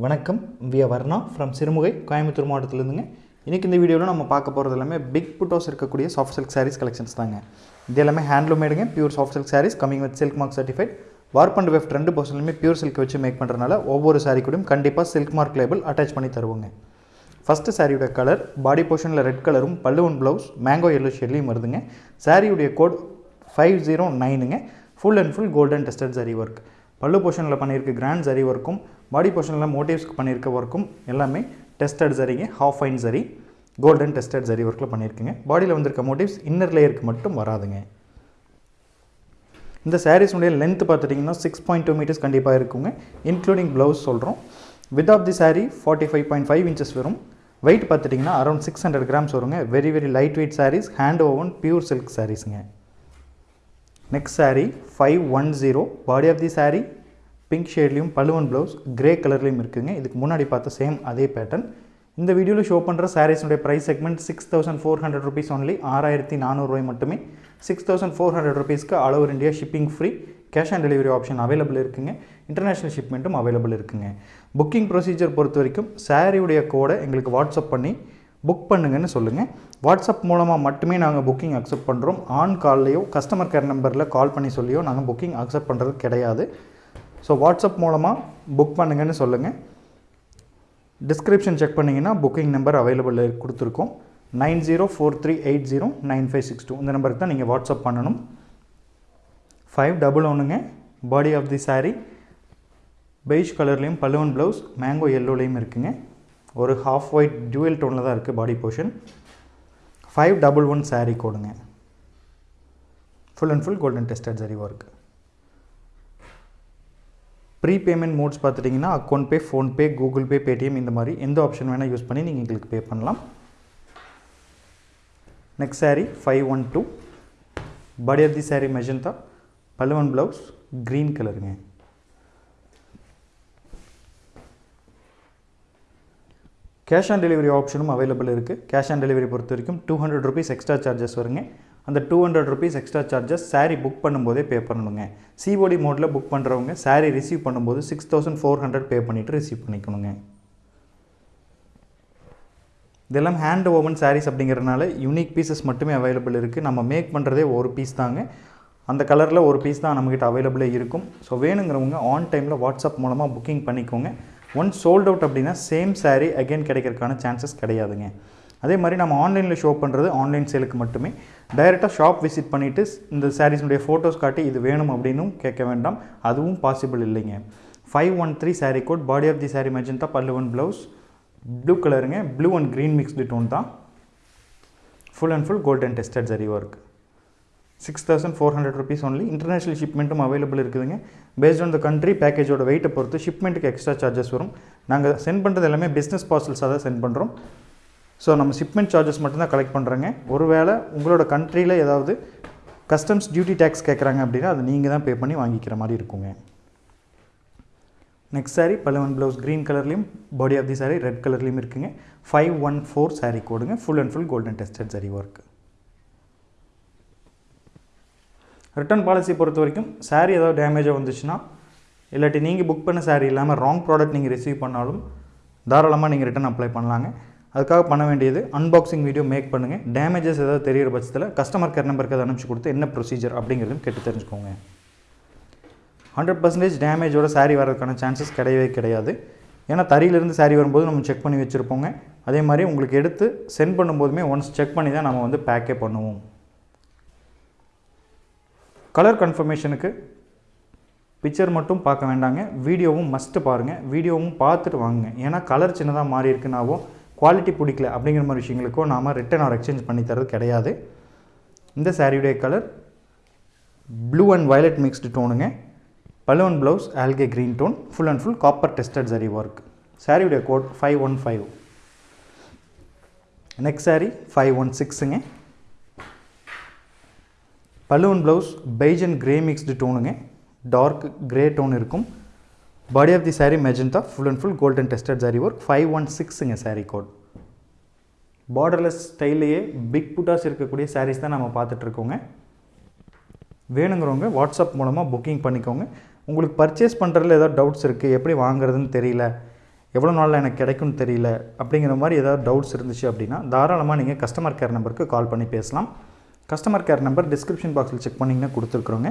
வணக்கம். விய வர்ணா ஃப்ரம் சிறுமுகை கோயம்புத்தூர் மாவட்டத்திலேருந்துங்க. இன்றைக்கி இந்த வீடியோவில் நம்ம பார்க்க போகிறது எல்லாமே பிக் புட்டோஸ் இருக்கக்கூடிய சாஃப்ட் சில்க் சாரீஸ் கலெக்ஷன்ஸ் தாங்க. இது எல்லாமே ஹேண்ட்லூமேடுங்க pure soft silk saris coming with silk mark certified warp and weft ரெண்டு பர்சன்லுமே பியூர் சில்க் வச்சு மேக் பண்ணுறதுனால ஒவ்வொரு சாரீ கூடயும் கண்டிப்பாக சில்க் மார்க் லேபிள் அட்டாச் பண்ணி தருவோங்க. ஃபஸ்ட்டு சாரியோட கலர் பாடி போர்ஷனில் ரெட் கலரும் பல்லுவன் ப்ளவுஸ் மேங்கோ எல்லோ ஷெட்லையும் வருதுங்க. சாரியுடைய code five zero நைனுங்க full and full golden tested zari work பல்லு போர்ஷனில் பண்ணியிருக்க கிராண்ட் சரி ஒர்க்கும் பாடி போர்ஷனில் மோட்டிவ்ஸ்க்கு பண்ணியிருக்க ஒர்க்கும் எல்லாமே டெஸ்டட் சரிங்க half fine zari golden tested zari ஒர்க்கில் பண்ணியிருக்குங்க. பாடியில் வந்திருக்க மோட்டிவ்ஸ் இன்னர் லேயருக்கு மட்டும் வராதுங்க. இந்த சாரீஸுடைய லென்த் பார்த்துட்டிங்கன்னா சிக்ஸ் பாயிண்ட் டூ மீட்டர்ஸ் கண்டிப்பாக இருக்குங்க. இன்க்ளூடிங் ப்ளவுஸ் சொல்கிறோம் width of the sari forty five point five inches வரும். வெயிட் பார்த்துட்டிங்கன்னா அரௌண்ட் சிக்ஸ் ஹண்ட்ரட் கிராம்ஸ் வருங்க. Very very light weight saris hand woven pure silk சாரீஸுங்க next sari five one zero body of the sari pink ஷேட்லேயும் பழுவன் blouse grey கலர்லேயும் இருக்குங்க. இதுக்கு முன்னாடி பார்த்த same அதே பேட்டர்ன் இந்த வீடியோவில் ஷோ பண்ணுற சாரீஸுடைய price segment six thousand four hundred rupees only ஆறாயிரத்தி நானூறுரூவாய் மட்டுமே. சிக்ஸ் தௌசண்ட் ஃபோர் ஹண்ட்ரட் ருபீஸ்க்கு all over India shipping free cash on delivery option available இருக்குங்க. இன்டர்நேஷ்னல் ஷிப்மெண்ட்டும் அவைலபிள் இருக்குங்க. புக்கிங் ப்ரொசீஜர் பொறுத்த வரைக்கும் சாரியுடைய கோடை எங்களுக்கு வாட்ஸ்அப் பண்ணி புக் பண்ணுங்கன்னு சொல்லுங்கள் வாட்ஸ்அப் மூலமாக மட்டுமே நாங்கள் புக்கிங் அக்செப்ட் பண்ணுறோம் ஆன் கால்லையோ கஸ்டமர் கேர் நம்பரில் கால் பண்ணி சொல்லியோ நாங்கள் புக்கிங் அக்செப்ட் பண்ணுறது கிடையாது. ஸோ வாட்ஸ்அப் மூலமாக புக் பண்ணுங்கன்னு சொல்லுங்கள் டிஸ்கிரிப்ஷன் செக் பண்ணிங்கன்னா புக்கிங் நம்பர் அவைலபிள் கொடுத்துருக்கோம். Nine zero four three eight zero nine five six two இந்த நம்பருக்கு தான் நீங்கள் வாட்ஸ்அப் பண்ணணும். ஃபைவ் டபுள் ஒன்றுங்க body of the sari beige கலர்லேயும் பல்லுவன் ப்ளவுஸ் மேங்கோ எல்லோலேயும் இருக்குங்க. ஒரு ஹாஃப் ஒயிட் ஜுவல் டோனில் தான் இருக்குது body portion five double one sari கோடுங்க. Full and full golden tested zari இருக்குது ப்ரீ பேமெண்ட் மோட்ஸ் பார்த்துட்டிங்கன்னா account pay PhonePe Google Pay Paytm இந்த மாதிரி எந்த ஆப்ஷன் வேணால் யூஸ் பண்ணி நீங்கள் எங்களுக்கு பே பண்ணலாம். Next sari five one two body of the sari magenta பல்லுவன் ப்ளவுஸ் க்ரீன் கலருங்க கேஷ் ஆன் டெலிவரி ஆப்ஷனும் அவைலபிள் இருக்குது கேஷ் ஆன் டெலிவரி பொறுத்த வரைக்கும் two hundred rupees extra charges வருங்க. அந்த two hundred rupees extra charges sari book பண்ணும்போதே pay பண்ணணுங்க. சிஓடி மோடில் புக் பண்ணுறவங்க சாரீ ரிசீவ் பண்ணும்போது six thousand four hundred pay பண்ணிவிட்டு ரிசீவ் பண்ணிக்கணுங்க. இதெல்லாம் ஹேண்ட் ஓவன் சாரீஸ் அப்படிங்கிறதுனால யூனிக் பீசஸ் மட்டுமே அவைலபிள் இருக்குது நம்ம மேக் பண்ணுறதே ஒரு பீஸ் தாங்க. அந்த கலரில் ஒரு பீஸ் தான் நம்மக்கிட்ட அவைலபிளே இருக்கும். ஸோ வேணுங்கிறவங்க ஆன் டைமில் வாட்ஸ்அப் மூலமாக புக்கிங் பண்ணிக்கோங்க. ஒன்ஸ் சோல்ட் அவுட் அப்படின்னா சேம் சாரீ அகைன் கிடைக்கிறதுக்கான சான்சஸ் கிடையாதுங்க. அதே மாதிரி நம்ம ஆன்லைனில் ஷோ பண்ணுறது ஆன்லைன் சேலுக்கு மட்டுமே. டைரெக்டாக ஷாப் விசிட் பண்ணிவிட்டு இந்த சாரீஸ்னுடைய ஃபோட்டோஸ் காட்டி இது வேணும் அப்படின்னும் கேட்க வேண்டாம். அதுவும் பாசிபிள் இல்லைங்க. Five one three sari code body of the sari magenta பல்லு ஒன் ப்ளவுஸ் ப்ளூ கலருங்க blue and green mixed tone தான். Full and full golden tested zari work six thousand four hundred rupees only international ஷிப்மெண்ட்டும் available இருக்குதுங்க. Based on the country பேக்கேஜோட வெயிட்டை பொறுத்து ஷிப்மெண்ட்டுக்கு extra charges வரும். நாங்கள் சென்ட் பண்ணுறது எல்லாமே பிஸ்னஸ் பார்சல்ஸாக தான் சென்ட் பண்ணுறோம் ஸோ நம்ம ஷிப்மெண்ட் சார்ஜஸ் மட்டும்தான் கலெக்ட் பண்ணுறோங்க ஒருவேளை உங்களோட கண்ட்ரியில் ஏதாவது கஸ்டம்ஸ் டியூட்டி டேக்ஸ் கேட்குறாங்க அப்படின்னா அதை நீங்கள் தான் பே பண்ணி வாங்கிக்கிற மாதிரி இருக்குங்க. நெக்ஸ்ட் சாரீ பல்லவன் ப்ளவுஸ் க்ரீன் கலர்லேயும் body of the sari red கலர்லேயும் இருக்குங்க. Five one four sari கோடுங்க. Full and full golden tested zari work return policy பொறுத்த வரைக்கும் சாரீ ஏதாவது டேமேஜாக வந்துச்சுன்னா இல்லாட்டி நீங்கள் புக் பண்ண சாரீ இல்லாமல் ராங் ப்ராடக்ட் நீங்கள் ரிசீவ் பண்ணாலும் தாராளமாக நீங்கள் ரிட்டன் அப்ளை பண்ணலாங்க. அதுக்காக பண்ண வேண்டியது அன்பாக்சிங் வீடியோ மேக் பண்ணுங்கள் டேமேஜஸ் ஏதாவது தெரிகிற பட்சத்தில் கஸ்டமர் கேர் நம்பருக்கு அதை அனுப்பிச்சு கொடுத்து என்ன ப்ரொசீஜர் அப்படிங்கிறதும் கேட்டு தெரிஞ்சுக்கோங்க. ஹண்ட்ரட் பர்சன்டேஜ் டேமேஜோட சாரீ வரதுக்கான சான்சஸ் கிடையவே கிடையாது. ஏன்னா தறியிலேருந்து சாரீ வரும்போது நம்ம செக் பண்ணி வச்சுருப்போங்க. அதே மாதிரி உங்களுக்கு எடுத்து சென்ட் பண்ணும்போதுமே ஒன்ஸ் செக் பண்ணி தான் நம்ம வந்து பேக்கே பண்ணுவோம். கலர் கன்ஃபர்மேஷனுக்கு பிக்சர் மட்டும் பார்க்க வேண்டாங்க. வீடியோவும் மஸ்ட்டு பாருங்கள் வீடியோவும் பார்த்துட்டு வாங்குங்க. ஏன்னா கலர் சின்னதாக மாறி இருக்குனாவோ குவாலிட்டி பிடிக்கல அப்படிங்கிற மாதிரி விஷயங்களுக்கும் நாம் ரிட்டன் ஆர் எக்ஸ்சேஞ்ச் பண்ணி தரது கிடையாது. இந்த சாரியுடைய colour blue and violet mixed டோனுங்க பலூன் blouse algae green tone full and full copper tested zari work சாரியுடைய code five one five next sari five one சிக்ஸுங்க balloon blouse beige and grey mixed டோனுங்க dark grey tone இருக்கும். Body of the sari magenta full and full golden tested zari work five one சிக்ஸுங்க sari code borderless ஸ்டைல்லையே big புட்டாஸ் இருக்கக்கூடிய சாரீஸ் தான் நம்ம பார்த்துட்ருக்கோங்க. வேணுங்கிறவங்க WhatsApp மூலமாக booking பண்ணிக்கோங்க. உங்களுக்கு purchase பண்ணுறதுல ஏதாவது டவுட்ஸ் இருக்குது எப்படி வாங்குறதுன்னு தெரியல எவ்வளோ நாளில் எனக்கு கிடைக்கும்னு தெரியல அப்படிங்கிற மாதிரி ஏதாவது டவுட்ஸ் இருந்துச்சு அப்படின்னா தாராளமாக நீங்கள் கஸ்டமர் கேர் நம்பருக்கு கால் பண்ணி பேசலாம். கஸ்டமர் கேர் நம்பர் டிஸ்கிரிப்ஷன் பாக்ஸில் செக் பண்ணிங்கன்னா கொடுத்துருக்குறோங்க.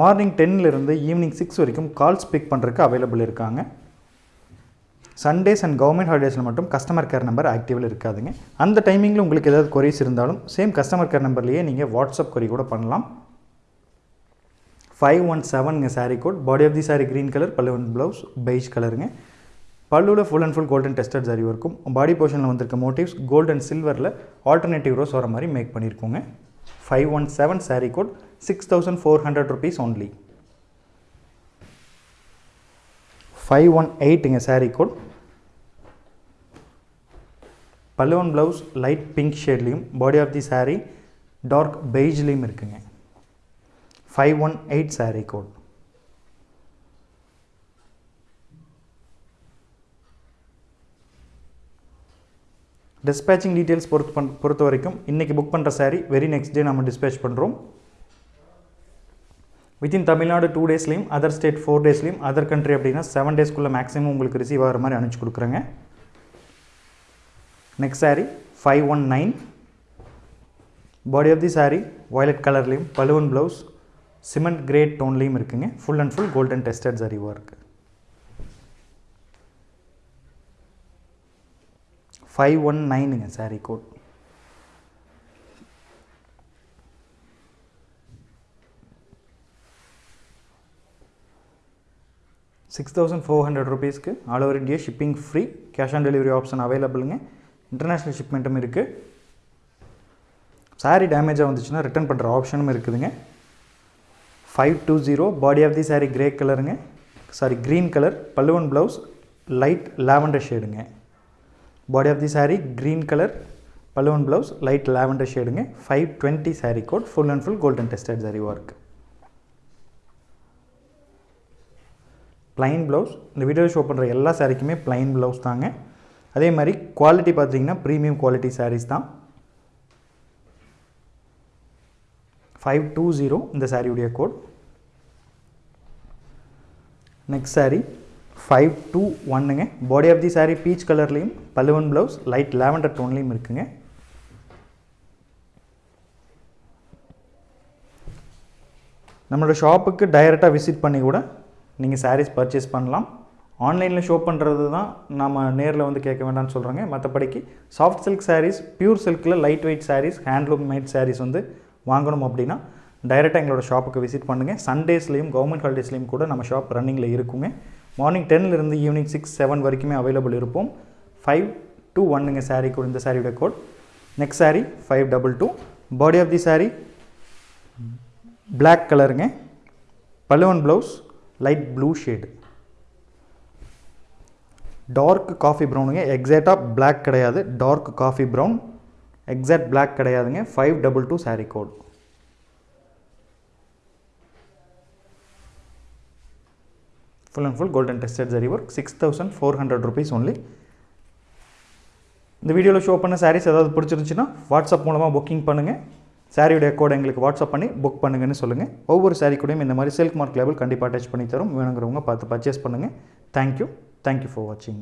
மார்னிங் டென்னிலிருந்து ஈவினிங் சிக்ஸ் வரைக்கும் கால்ஸ் பிக் பண்ணுறதுக்கு அவைலபிள் இருக்காங்க. சண்டேஸ் அண்ட் கவர்மெண்ட் ஹாலிடேஸில் மட்டும் கஸ்டமர் கேர் நம்பர் ஆக்டிவில் இருக்காதுங்க. அந்த டைமிங்கில் உங்களுக்கு ஏதாவது கொரிஸ் இருந்தாலும் சேம் கஸ்டமர் கேர் நம்பர்லேயே நீங்கள் வாட்ஸ்அப் கொரி கூட பண்ணலாம். Five one செவனுங்க sari code body of the sari green colour பல்லு ஒன் ப்ளவுஸ் பெய்ஜ் கலருங்க பல்லுவில் full and full golden tested zari இருக்கும். பாடி போர்ஷனில் வந்திருக்க மோட்டிவ்ஸ் கோல்ட் அண்ட் சில்வரில் ஆல்டர்னேட்டிவ் ரோஸ் வர மாதிரி make பண்ணியிருக்கோங்க five one seven sari code six thousand four hundred rupees only five one எயிட்டுங்க sari code பல்லுவன் blouse light pink ஷேட்லேயும் body of the sari dark பெய்ஜ்லேயும் இருக்குங்க. Five one eight sari code dispatching details பொறுத்து பண் பொறுத்த வரைக்கும் இன்றைக்கி book பண்ணுற sari very next day நம்ம dispatch பண்ணுறோம் வித்தின் தமிழ்நாடு டூ டேஸ்லேயும் அதர் ஸ்டேட் ஃபோர் டேஸ்லேயும் அதர் கண்ட்ரி அப்படின்னா செவன் டேஸ்க்குள்ளே மேக்ஸிமம் உங்களுக்கு ரிசீவ் ஆகிற மாதிரி அனுப்பிச்சி கொடுக்குறேங்க. Next sari five one nine body of the sari violet கலர்லேயும் பலுவன் ப்ளவுஸ் சிமெண்ட் கிரேட் டோன்லேயும் இருக்குங்க. Full and full golden tested zari இருக்குது five one நைனுங்க sari code six thousand four hundred ருபீஸ்க்கு all over India shipping free cash on delivery option அவைலபிளுங்க international ஷிப்மெண்ட்டும் இருக்குது சாரீ டேமேஜாக வந்துச்சுன்னா return பண்ணுற ஆப்ஷனும் இருக்குதுங்க. Five two zero body of the sari grey கலருங்க sari green colour பல்லுவன் blouse light lavender ஷேடுங்க body of the sari green colour பல்லுவன் blouse light lavender ஷேடுங்க five twenty sari code full and full golden tested zari work plain blouse இந்த video show பண்ணுற எல்லா சாரீக்குமே plain blouse தாங்க. அதே மாதிரி quality பார்த்தீங்கன்னா premium quality saris தான். Five two zero இந்த சாரியுடைய code next sari five two ஒன்னுங்க body of the sari peach கலர்லேயும் பல்லுவன் ப்ளவுஸ் லைட் லாவெண்டர் டோன்லேயும் இருக்குங்க. நம்மளோட ஷாப்புக்கு டைரெக்டாக விசிட் பண்ணி கூட நீங்கள் சாரீஸ் பர்ச்சேஸ் பண்ணலாம். ஆன்லைனில் ஷோ பண்ணுறது தான் நம்ம நேரில் வந்து கேட்க வேண்டாம்னு சொல்கிறாங்க மற்றபடிக்கு soft silk saris pure சில்கில் light weight saris handloom made saris வந்து வாங்கணும் அப்படின்னா டைரெக்டாக எங்களோட ஷாப்புக்கு விசிட் பண்ணுங்கள் சண்டேஸ்லேயும் கவர்மெண்ட் ஹாலிடேஸ்லேயும் கூட நம்ம ஷாப் ரன்னிங்கில் இருக்குங்க. மார்னிங் டென்லேருந்து ஈவினிங் சிக்ஸ் செவன் வரைக்குமே அவைலபிள் இருப்போம். ஃபைவ் டூ ஒன்னுங்க சாரீ கூட இந்த சாரியோட code next sari five double two body of the sari black கலருங்க பல்லுவன் blouse light blue shade dark coffee ப்ரௌனுங்க எக்ஸாக்டாக பிளாக் கிடையாது. Dark coffee brown exact black கிடையாதுங்க. Five double two sari code full and full golden tested zari work six thousand four hundred rupees only இந்த வீடியோவில் show பண்ண சாரீஸ் ஏதாவது பிடிச்சிருந்துச்சுன்னா WhatsApp மூலமாக booking பண்ணுங்கள் சாரியுடைய கோடை எங்களுக்கு வாட்ஸ்அப் பண்ணி புக் பண்ணுங்கன்னு சொல்லுங்கள் ஒவ்வொரு சாரீ கூடயும் இந்த மாதிரி சில்க் மார்க் லேபிள் கண்டிப்பாக அட்டாச் பண்ணி தரும். வேணுங்கிறவங்க பார்த்து பர்ச்சேஸ் பண்ணுங்கள் தேங்க்யூ தேங்க்யூ ஃபார் வாட்சிங்